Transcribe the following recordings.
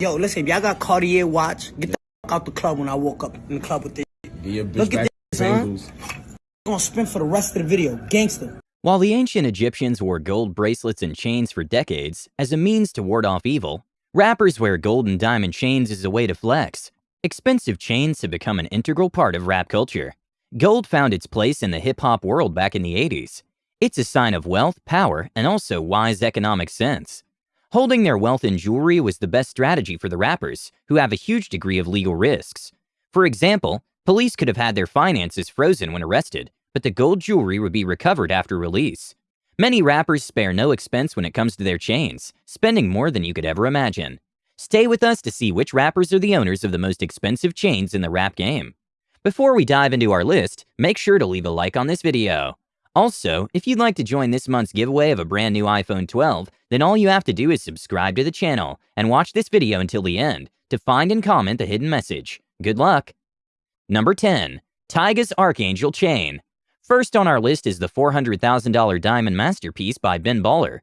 Yo, listen, if y'all got Cartier watch, get the fuck out the club when I woke up in the club with this. Get your bitch Look at this, to huh? Bengals. gonna spin for the rest of the video. Gangster. While the ancient Egyptians wore gold bracelets and chains for decades as a means to ward off evil, rappers wear gold and diamond chains as a way to flex. Expensive chains have become an integral part of rap culture. Gold found its place in the hip hop world back in the 80s. It's a sign of wealth, power, and also wise economic sense. Holding their wealth in jewelry was the best strategy for the rappers, who have a huge degree of legal risks. For example, police could have had their finances frozen when arrested, but the gold jewelry would be recovered after release. Many rappers spare no expense when it comes to their chains, spending more than you could ever imagine. Stay with us to see which rappers are the owners of the most expensive chains in the rap game. Before we dive into our list, make sure to leave a like on this video. Also, if you'd like to join this month's giveaway of a brand new iPhone 12, then all you have to do is subscribe to the channel and watch this video until the end to find and comment the hidden message. Good luck! Number 10. Tyga's Archangel Chain. First on our list is the $400,000 diamond masterpiece by Ben Baller.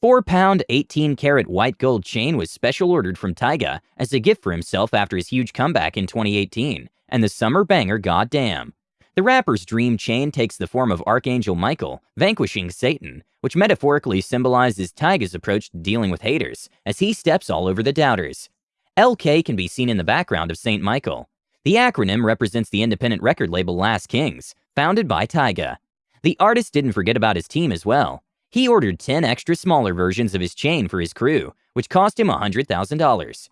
4 pound, 18 karat white gold chain was special ordered from Tyga as a gift for himself after his huge comeback in 2018 and the summer banger Goddamn. The rapper's dream chain takes the form of Archangel Michael, vanquishing Satan, which metaphorically symbolizes Tyga's approach to dealing with haters as he steps all over the doubters. LK can be seen in the background of St. Michael. The acronym represents the independent record label Last Kings, founded by Tyga. The artist didn't forget about his team as well. He ordered 10 extra smaller versions of his chain for his crew, which cost him $100,000.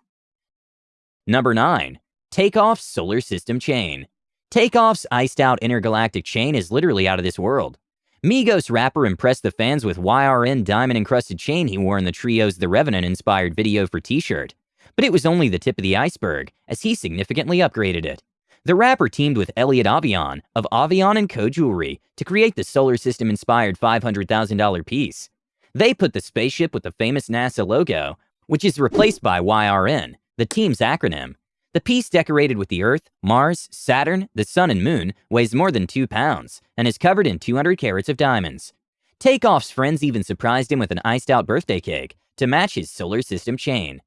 Number 9. Takeoff's Solar System Chain. Takeoff's iced out intergalactic chain is literally out of this world. Migos rapper impressed the fans with YRN diamond encrusted chain he wore in the trio's The Revenant inspired video for T shirt. But it was only the tip of the iceberg, as he significantly upgraded it. The rapper teamed with Elliot Avion of Avion & Co. Jewelry to create the solar system inspired $500,000 piece. They put the spaceship with the famous NASA logo, which is replaced by YRN, the team's acronym. The piece decorated with the Earth, Mars, Saturn, the Sun, and Moon weighs more than 2 pounds and is covered in 200 carats of diamonds. Takeoff's friends even surprised him with an iced out birthday cake to match his solar system chain.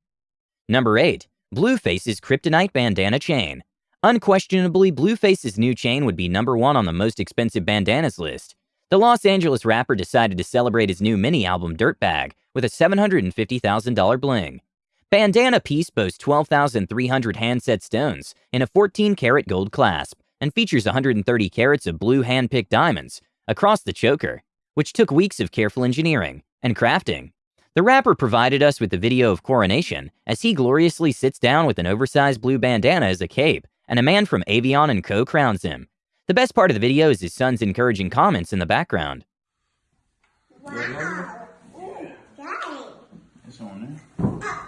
Number 8. Blueface's Kryptonite Bandana Chain. Unquestionably, Blueface's new chain would be number one on the most expensive bandanas list. The Los Angeles rapper decided to celebrate his new mini album Dirtbag with a $750,000 bling. Bandana piece boasts 12,300 handset stones in a 14 karat gold clasp and features 130 carats of blue hand picked diamonds across the choker, which took weeks of careful engineering and crafting. The rapper provided us with the video of coronation as he gloriously sits down with an oversized blue bandana as a cape, and a man from Avion & Co. crowns him. The best part of the video is his son's encouraging comments in the background. It's on there.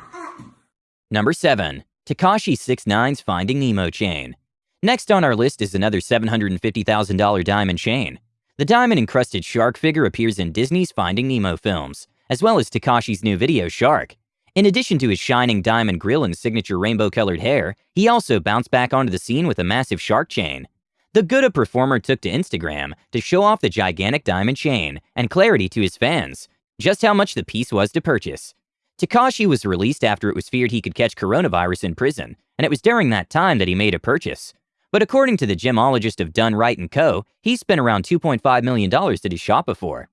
Number 7. Tekashi 69's Finding Nemo chain. Next on our list is another $750,000 diamond chain. The diamond encrusted shark figure appears in Disney's Finding Nemo films, as well as Tekashi's new video Shark. In addition to his shining diamond grill and signature rainbow colored hair, he also bounced back onto the scene with a massive shark chain. The Gooba performer took to Instagram to show off the gigantic diamond chain and clarity to his fans just how much the piece was to purchase. Tekashi was released after it was feared he could catch coronavirus in prison, and it was during that time that he made a purchase. But according to the gemologist of Dunn Wright & Co., he spent around $2.5 million at his shop before.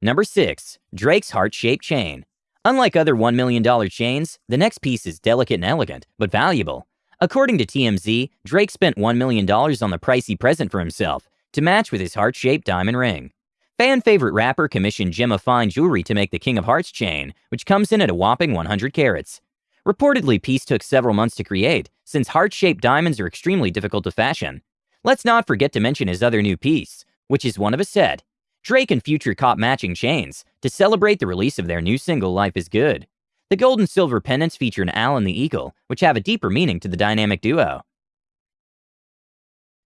Number 6. Drake's Heart-Shaped Chain. Unlike other $1 million chains, the next piece is delicate and elegant, but valuable. According to TMZ, Drake spent $1 million on the pricey present for himself to match with his heart-shaped diamond ring. Fan favorite rapper commissioned Gemma Fine Jewelry to make the King of Hearts chain, which comes in at a whopping 100 carats. Reportedly, piece took several months to create, since heart-shaped diamonds are extremely difficult to fashion. Let's not forget to mention his other new piece, which is one of a set. Drake and Future caught matching chains to celebrate the release of their new single Life is Good. The gold and silver pendants feature an owl and the eagle, which have a deeper meaning to the dynamic duo.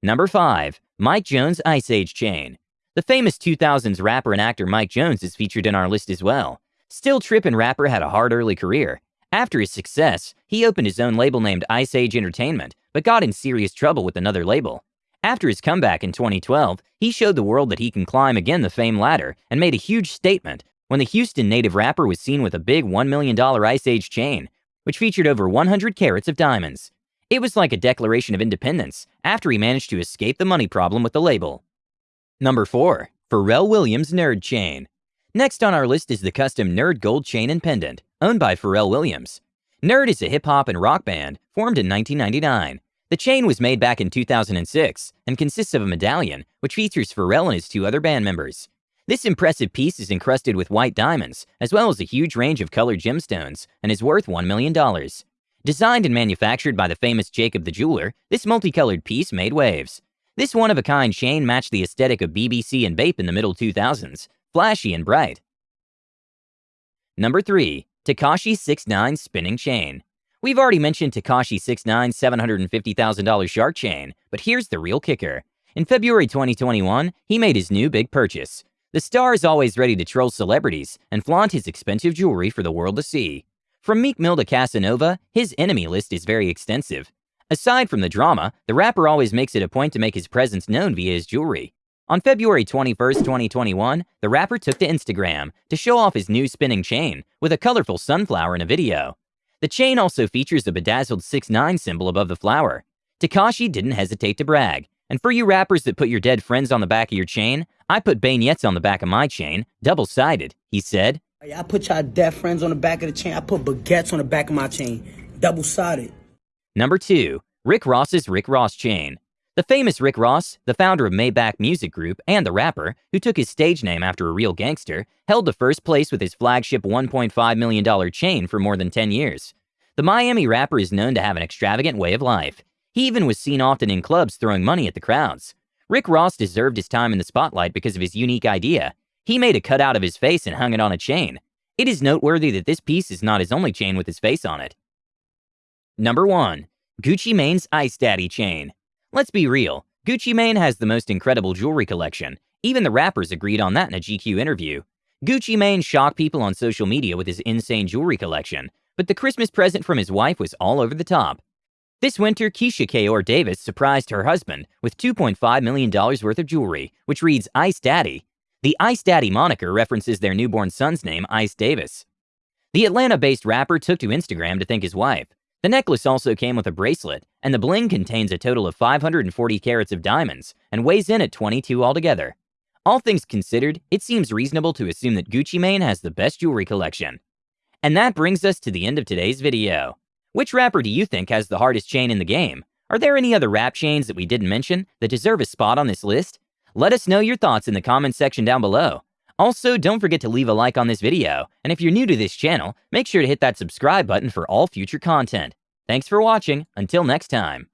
Number 5. Mike Jones Ice Age Chain. The famous 2000s rapper and actor Mike Jones is featured in our list as well. Still Tippin' rapper had a hard early career. After his success, he opened his own label named Ice Age Entertainment, but got in serious trouble with another label. After his comeback in 2012, he showed the world that he can climb again the fame ladder and made a huge statement when the Houston native rapper was seen with a big $1 million Ice Age chain, which featured over 100 carats of diamonds. It was like a declaration of independence after he managed to escape the money problem with the label. Number 4. Pharrell Williams Nerd Chain. Next on our list is the custom Nerd Gold Chain and Pendant, owned by Pharrell Williams. Nerd is a hip hop and rock band formed in 1999. The chain was made back in 2006 and consists of a medallion which features Pharrell and his two other band members. This impressive piece is encrusted with white diamonds, as well as a huge range of colored gemstones, and is worth $1 million. Designed and manufactured by the famous Jacob the Jeweler, this multicolored piece made waves. This one of a kind chain matched the aesthetic of BBC and Bape in the middle 2000s, flashy and bright. Number 3. Tekashi 69 Spinning Chain. We've already mentioned Tekashi 69's $750,000 shark chain, but here's the real kicker. In February 2021, he made his new big purchase. The star is always ready to troll celebrities and flaunt his expensive jewelry for the world to see. From Meek Mill to Casanova, his enemy list is very extensive. Aside from the drama, the rapper always makes it a point to make his presence known via his jewelry. On February 21, 2021, the rapper took to Instagram to show off his new spinning chain with a colorful sunflower in a video. The chain also features a bedazzled 6-9 symbol above the flower. Tekashi didn't hesitate to brag. And for you rappers that put your dead friends on the back of your chain, I put baguettes on the back of my chain, double-sided, he said. I put y'all dead friends on the back of the chain. I put baguettes on the back of my chain. Double-sided. Number 2. Rick Ross's Rick Ross Chain. The famous Rick Ross, the founder of Maybach Music Group and the rapper, who took his stage name after a real gangster, held the first place with his flagship $1.5 million chain for more than 10 years. The Miami rapper is known to have an extravagant way of life. He even was seen often in clubs throwing money at the crowds. Rick Ross deserved his time in the spotlight because of his unique idea. He made a cutout of his face and hung it on a chain. It is noteworthy that this piece is not his only chain with his face on it. Number 1. Gucci Mane's Ice Daddy Chain. Let's be real, Gucci Mane has the most incredible jewelry collection. Even the rappers agreed on that in a GQ interview. Gucci Mane shocked people on social media with his insane jewelry collection, but the Christmas present from his wife was all over the top. This winter, Keyshia Ka'oir Davis surprised her husband with $2.5 million worth of jewelry, which reads Ice Daddy. The Ice Daddy moniker references their newborn son's name, Ice Davis. The Atlanta based rapper took to Instagram to thank his wife. The necklace also came with a bracelet, and the bling contains a total of 540 carats of diamonds and weighs in at 22 altogether. All things considered, it seems reasonable to assume that Gucci Mane has the best jewelry collection. And that brings us to the end of today's video. Which rapper do you think has the hardest chain in the game? Are there any other rap chains that we didn't mention that deserve a spot on this list? Let us know your thoughts in the comments section down below. Also, don't forget to leave a like on this video, and if you're new to this channel, make sure to hit that subscribe button for all future content. Thanks for watching, until next time.